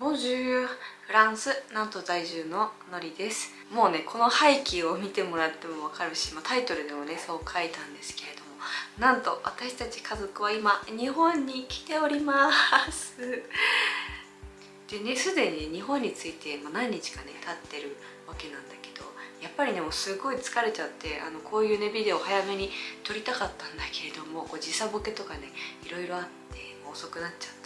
ボンジューフランスなんと在住ののりです。もうねこの背景を見てもらってもわかるし、まあ、タイトルでもねそう書いたんですけれども。なんと私たち家族は今日本に来ております。でねすでに日本について、まあ、何日かね経ってるわけなんだけどやっぱりねもうすごい疲れちゃってあのこういうねビデオ早めに撮りたかったんだけれどもこう時差ボケとかねいろいろあって遅くなっちゃったんですけど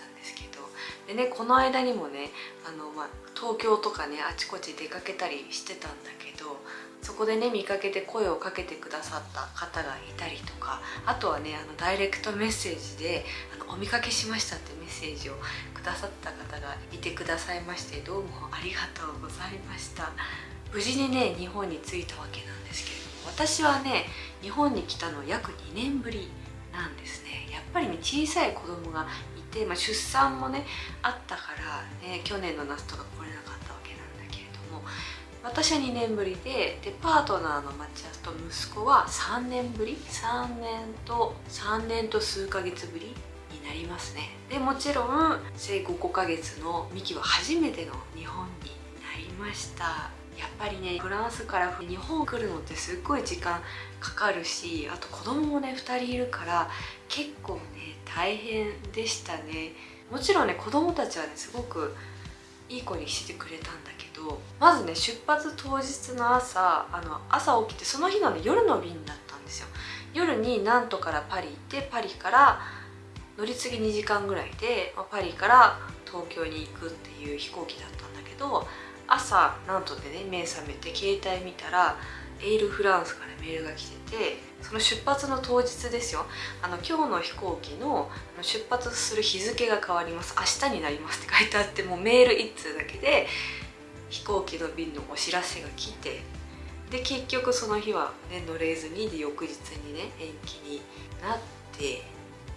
でねこの間にもねあの、まあ、東京とかねあちこち出かけたりしてたんだけどそこでね見かけて声をかけてくださった方がいたりとかあとはねあのダイレクトメッセージであの「お見かけしました」ってメッセージをくださった方がいてくださいましてどうもありがとうございました。無事にね日本に着いたわけなんですけれども私はね日本に来たの約2年ぶりなんですね。やっぱりね小さい子供が、まあ、出産もねあったからね去年の夏とか来れなかったわけなんだけれども私は2年ぶりででパートナーのマチアスと息子は3年ぶり3年と3年と数ヶ月ぶりになりますね。でもちろん生後5ヶ月のミキは初めての日本になりました。やっぱりねフランスから日本来るのってすっごい時間かかるしあと子供もね2人いるから結構ね大変でしたね。もちろんね子供たちはねすごくいい子にしてくれたんだけどまずね出発当日の朝あの朝起きてその日の、ね、夜の便だったんですよ。夜にナントからパリ行ってパリから乗り継ぎ2時間ぐらいで、ま、パリから東京に行くっていう飛行機だったんだけど朝なんとでね目覚めて携帯見たらエールフランスからメールが来ててその出発の当日ですよ。あの今日の飛行機の出発する日付が変わります。明日になりますって書いてあってもうメール1通だけで飛行機の便のお知らせが来てで結局その日は、ね、乗れずにで翌日にね延期になって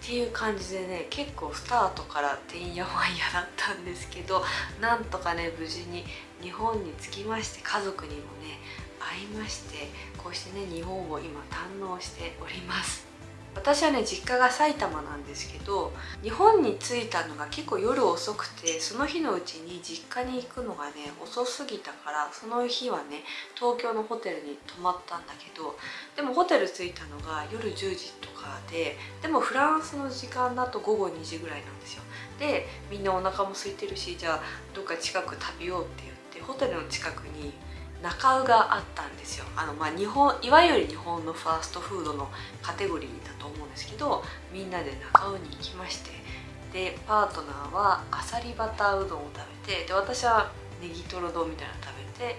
っていう感じでね結構スタートからてんやわんやだったんですけどなんとかね無事に日本に着きまして家族にもね会いましてこうしてね日本を今堪能しております。私はね実家が埼玉なんですけど日本に着いたのが結構夜遅くてその日のうちに実家に行くのがね遅すぎたからその日はね東京のホテルに泊まったんだけどでもホテル着いたのが夜10時とかででもフランスの時間だと午後2時ぐらいなんですよ。でみんなお腹も空いてるしじゃあどっか近く食べようって言ってホテルの近くに中尾があったんですよ。あの、まあ、日本いわゆる日本のファーストフードのカテゴリーだと思うんですけどみんなで中尾に行きましてでパートナーはあさりバターうどんを食べてで私はネギトロ丼みたいなの食べて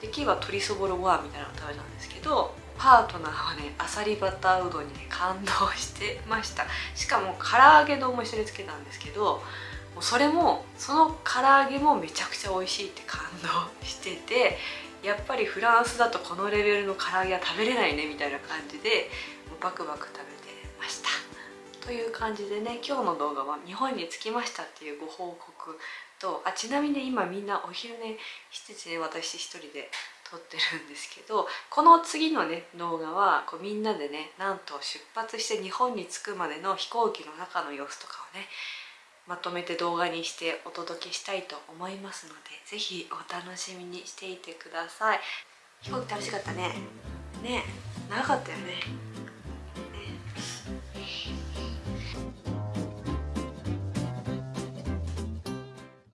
でキーは鶏そぼろご飯みたいなの食べたんですけどパートナーはねあさりバターうどんにね感動してました。しかも唐揚げ丼も一緒につけたんですけどもうそれもその唐揚げもめちゃくちゃ美味しいって感動しててやっぱりフランスだとこのレベルの唐揚げは食べれないねみたいな感じでもうバクバク食べてました。という感じでね今日の動画は日本に着きましたっていうご報告とあちなみに今みんなお昼寝しててね私一人で撮ってるんですけどこの次のね動画はこうみんなでねなんと出発して日本に着くまでの飛行機の中の様子とかをねまとめて動画にしてお届けしたいと思いますので是非お楽しみにしていてください。飛行機楽しかったね。ね長かったよね。